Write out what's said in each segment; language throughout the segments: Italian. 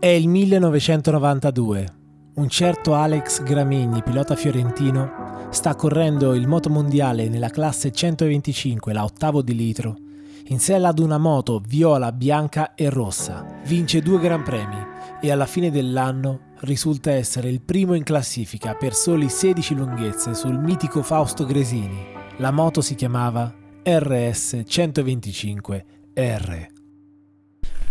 È il 1992. Un certo Alex Gramigni, pilota fiorentino, sta correndo il motomondiale nella classe 125, la ottavo di litro, in sella ad una moto viola, bianca e rossa. Vince due gran premi e alla fine dell'anno risulta essere il primo in classifica per soli 16 lunghezze sul mitico Fausto Gresini. La moto si chiamava RS 125 R.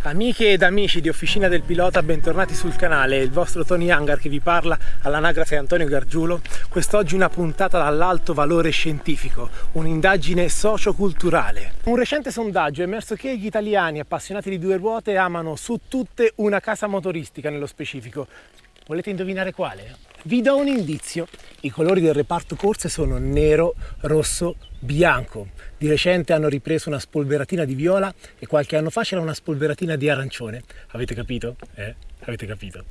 Amiche ed amici di Officina del Pilota, bentornati sul canale, il vostro Tony Hangar che vi parla all'anagrafe Antonio Gargiulo. Quest'oggi una puntata dall'alto valore scientifico, un'indagine socioculturale. Un recente sondaggio ha emerso che gli italiani appassionati di due ruote amano su tutte una casa motoristica nello specifico. Volete indovinare quale? Vi do un indizio. I colori del reparto corse sono nero, rosso, bianco. Di recente hanno ripreso una spolveratina di viola e qualche anno fa c'era una spolveratina di arancione. Avete capito? Eh? Avete capito?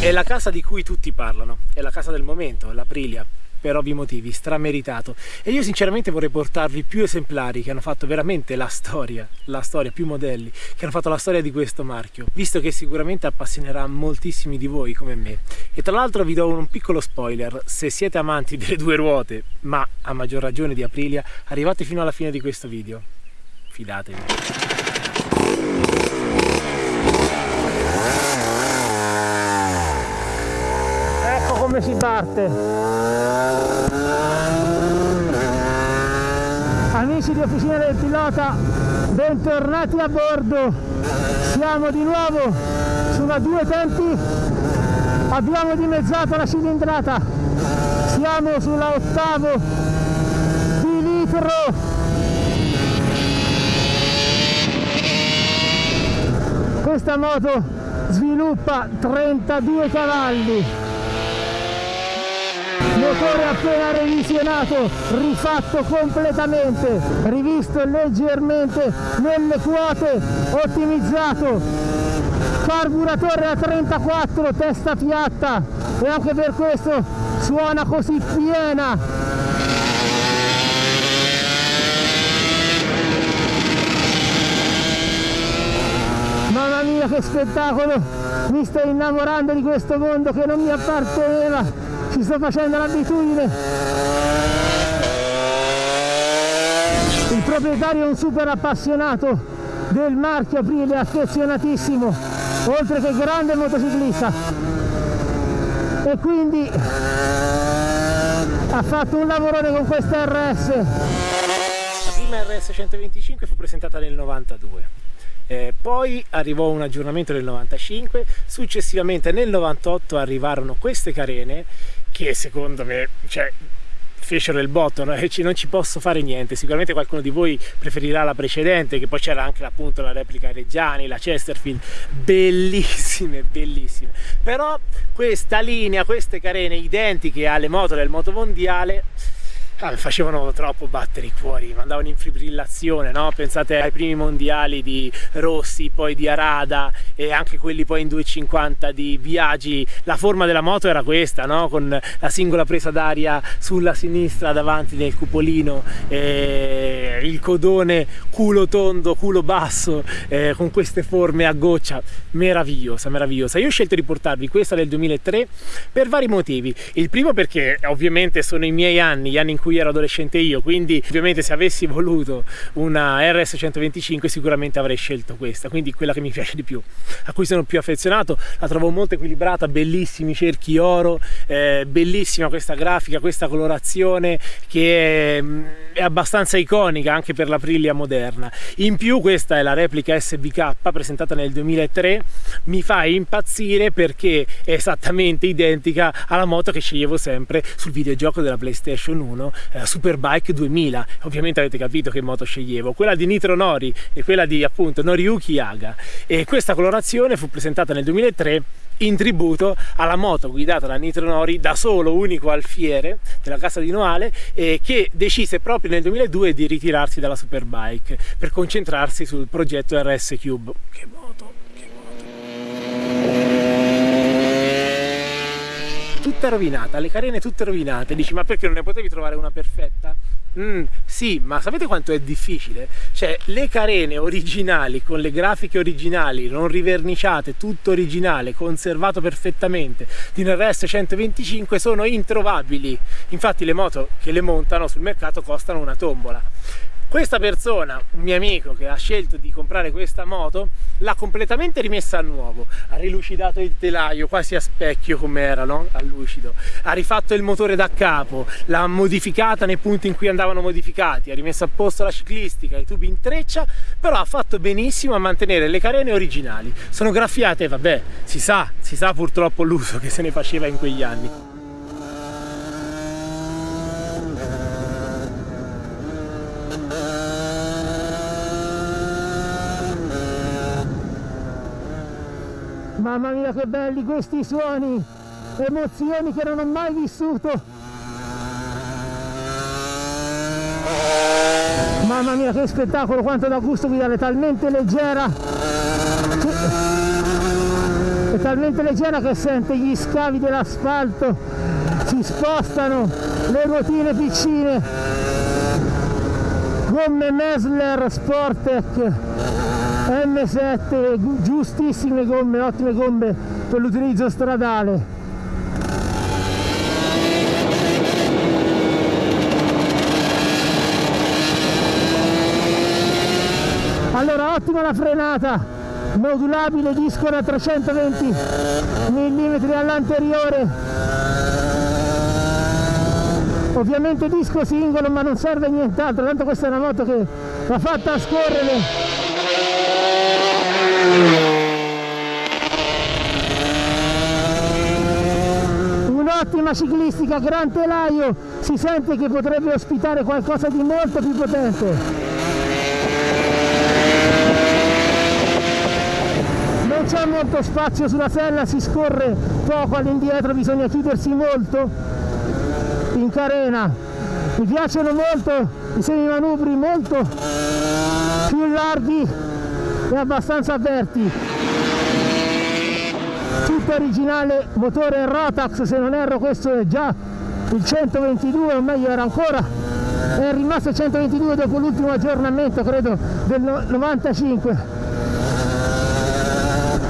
È la casa di cui tutti parlano, è la casa del momento, l'Aprilia, per ovvi motivi, strameritato. E io sinceramente vorrei portarvi più esemplari che hanno fatto veramente la storia, la storia, più modelli, che hanno fatto la storia di questo marchio, visto che sicuramente appassionerà moltissimi di voi come me. E tra l'altro vi do un piccolo spoiler, se siete amanti delle due ruote, ma a maggior ragione di Aprilia, arrivate fino alla fine di questo video. Fidatevi. Come si parte. Amici di officina del pilota bentornati a bordo. Siamo di nuovo sulla due tempi abbiamo dimezzato la cilindrata. Siamo sulla ottavo di litro. Questa moto sviluppa 32 cavalli motore appena revisionato, rifatto completamente, rivisto leggermente nelle quote, ottimizzato, carburatore a 34, testa piatta e anche per questo suona così piena. Mamma mia che spettacolo! Mi sto innamorando di questo mondo che non mi apparteneva ci sto facendo l'abitudine. Il proprietario è un super appassionato del marchio Aprile affezionatissimo oltre che grande motociclista. E quindi ha fatto un lavorone con questa RS la prima RS 125 fu presentata nel 92 eh, poi arrivò un aggiornamento nel 95 successivamente nel 98 arrivarono queste carene che secondo me cioè, fecero il botto no? non ci posso fare niente. Sicuramente qualcuno di voi preferirà la precedente che poi c'era anche appunto la replica Reggiani la Chesterfield. Bellissime bellissime. Però questa linea queste carene identiche alle moto del motomondiale ah, facevano troppo battere i cuori, mandavano in fibrillazione, no? Pensate ai primi mondiali di Rossi, poi di Arada e anche quelli poi in 250 di Viaggi, la forma della moto era questa, no? Con la singola presa d'aria sulla sinistra davanti del cupolino, eh, il codone culo tondo, culo basso, eh, con queste forme a goccia, meravigliosa, meravigliosa. Io ho scelto di portarvi questa del 2003 per vari motivi. Il primo perché ovviamente sono i miei anni, gli anni in cui cui ero adolescente io quindi ovviamente se avessi voluto una RS 125 sicuramente avrei scelto questa quindi quella che mi piace di più a cui sono più affezionato la trovo molto equilibrata bellissimi cerchi oro eh, bellissima questa grafica questa colorazione che è, mm, è abbastanza iconica anche per l'Aprilia moderna. In più questa è la replica SBK presentata nel 2003 mi fa impazzire perché è esattamente identica alla moto che sceglievo sempre sul videogioco della PlayStation 1 eh, Superbike 2000 ovviamente avete capito che moto sceglievo. Quella di Nitro Nori e quella di appunto Noriyuki Yaga. E questa colorazione fu presentata nel 2003 in tributo alla moto guidata da Nitro Nori da solo unico alfiere della casa di Noale e che decise proprio nel 2002 di ritirarsi dalla Superbike per concentrarsi sul progetto RS Cube che moto, moto tutta rovinata, le carene tutte rovinate. Dici, ma perché non ne potevi trovare una perfetta? Mm, sì, ma sapete quanto è difficile? Cioè, le carene originali, con le grafiche originali, non riverniciate, tutto originale, conservato perfettamente, di un RS 125 sono introvabili. Infatti le moto che le montano sul mercato costano una tombola. Questa persona, un mio amico che ha scelto di comprare questa moto, l'ha completamente rimessa a nuovo, ha rilucidato il telaio quasi a specchio come era, no? a lucido, ha rifatto il motore da capo, l'ha modificata nei punti in cui andavano modificati, ha rimesso a posto la ciclistica, i tubi in treccia, però ha fatto benissimo a mantenere le carene originali. Sono graffiate, vabbè, si sa, si sa purtroppo l'uso che se ne faceva in quegli anni. Mamma mia che belli questi suoni, emozioni che non ho mai vissuto. Mamma mia che spettacolo, quanto da gusto guidare, talmente leggera. È talmente leggera che sente gli scavi dell'asfalto, si spostano le ruotine piccine. Gomme Mesler Sportec M7 giustissime gomme ottime gomme per l'utilizzo stradale. Allora ottima la frenata. Modulabile disco da 320 mm all'anteriore. Ovviamente disco singolo ma non serve nient'altro tanto questa è una moto che va fatta a scorrere Un'ottima ciclistica, gran telaio, si sente che potrebbe ospitare qualcosa di molto più potente. Non c'è molto spazio sulla sella, si scorre poco all'indietro, bisogna chiudersi molto in carena. Mi piacciono molto i semimanubri molto più larghi e abbastanza aperti. Tutto originale motore Rotax se non erro questo è già il 122 o meglio era ancora. È rimasto 122 dopo l'ultimo aggiornamento credo del 95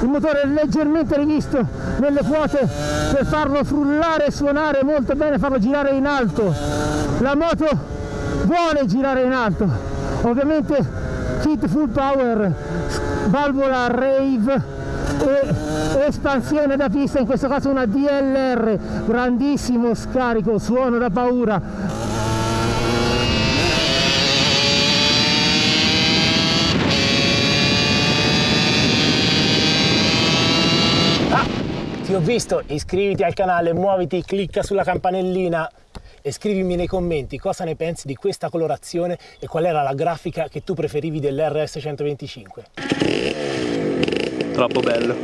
il motore è leggermente rivisto nelle quote per farlo frullare e suonare molto bene farlo girare in alto. La moto vuole girare in alto. Ovviamente kit full power valvola rave e espansione da pista in questo caso una DLR grandissimo scarico suono da paura. Ah, ti ho visto iscriviti al canale muoviti clicca sulla campanellina e scrivimi nei commenti cosa ne pensi di questa colorazione e qual era la grafica che tu preferivi dell'RS 125. Troppo bello.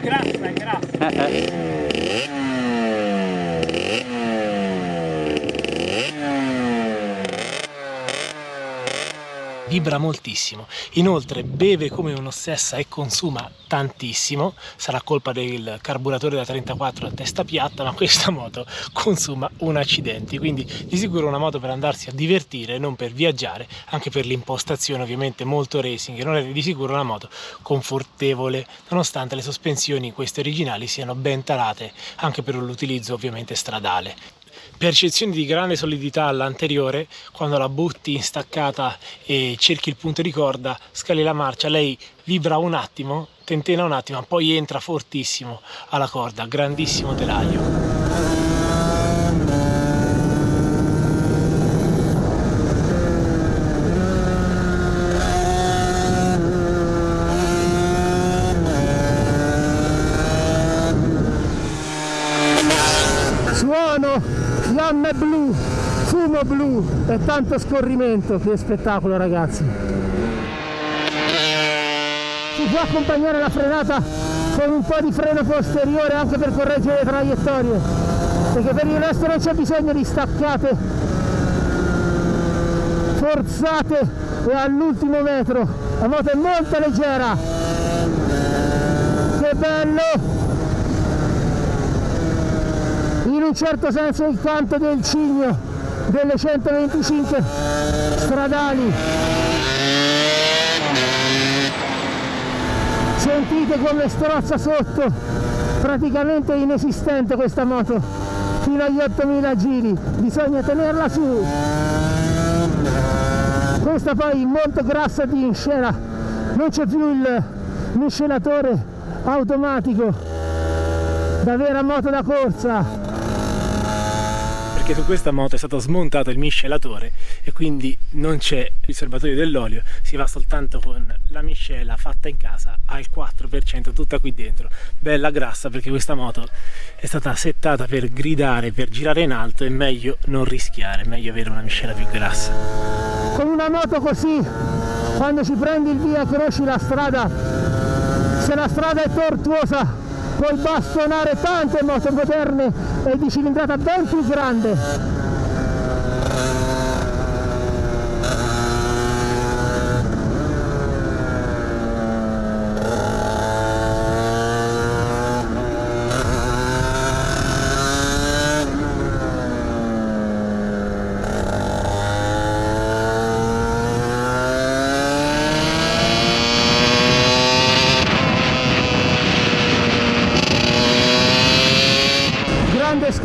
Grassa, grassa. Vibra moltissimo. Inoltre beve come un'ossessa e consuma tantissimo, sarà colpa del carburatore da 34 a testa piatta, ma questa moto consuma un accidente, quindi di sicuro una moto per andarsi a divertire, non per viaggiare, anche per l'impostazione ovviamente molto racing, non è di sicuro una moto confortevole, nonostante le sospensioni queste originali siano ben tarate anche per l'utilizzo ovviamente stradale percezione di grande solidità all'anteriore quando la butti in staccata e cerchi il punto di corda scali la marcia lei vibra un attimo tentena un attimo poi entra fortissimo alla corda grandissimo telaio e tanto scorrimento, che spettacolo ragazzi! Si può accompagnare la frenata con un po' di freno posteriore anche per correggere le traiettorie, perché per il resto non c'è bisogno di staccate forzate e all'ultimo metro, la moto è molto leggera, che bello! certo senso il canto del cigno delle 125 stradali. Sentite come strozza sotto praticamente inesistente questa moto. Fino agli 8000 giri bisogna tenerla su. Questa poi molto grassa di inscena non c'è più il miscelatore automatico. Da vera moto da corsa perché su questa moto è stato smontato il miscelatore e quindi non c'è il serbatoio dell'olio, si va soltanto con la miscela fatta in casa al 4% tutta qui dentro, bella grassa perché questa moto è stata settata per gridare, per girare in alto è meglio non rischiare, è meglio avere una miscela più grassa. Con una moto così, quando ci prendi il via conosci la strada, se la strada è tortuosa puoi bastonare tante moto moderne e di cilindrata ben più grande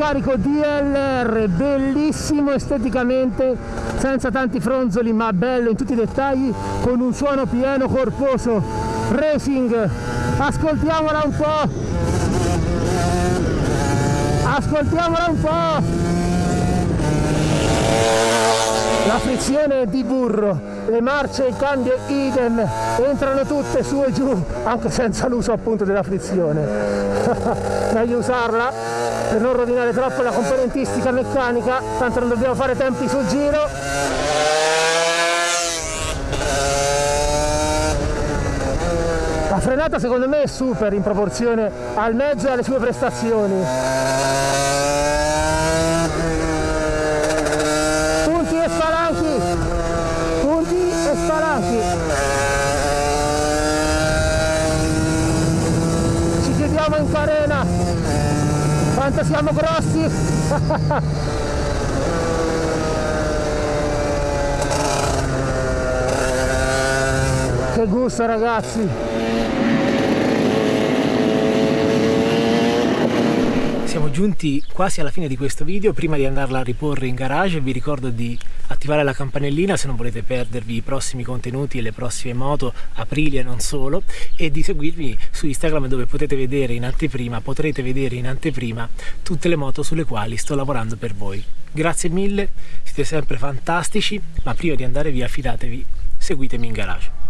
scarico DLR bellissimo esteticamente senza tanti fronzoli ma bello in tutti i dettagli con un suono pieno corposo racing. Ascoltiamola un po' ascoltiamola un po' la frizione di burro le marce il cambio idem entrano tutte su e giù anche senza l'uso appunto della frizione. Meglio usarla per non rovinare troppo la componentistica meccanica tanto non dobbiamo fare tempi sul giro. La frenata secondo me è super in proporzione al mezzo e alle sue prestazioni punti e spalanchi punti e spalanchi ci chiediamo in carena quanto siamo grossi. Che gusto ragazzi. Siamo giunti quasi alla fine di questo video, prima di andarla a riporre in garage vi ricordo di attivare la campanellina se non volete perdervi i prossimi contenuti e le prossime moto, Aprilia e non solo, e di seguirmi su Instagram dove potete vedere in anteprima, potrete vedere in anteprima tutte le moto sulle quali sto lavorando per voi. Grazie mille, siete sempre fantastici, ma prima di andare via fidatevi, seguitemi in garage.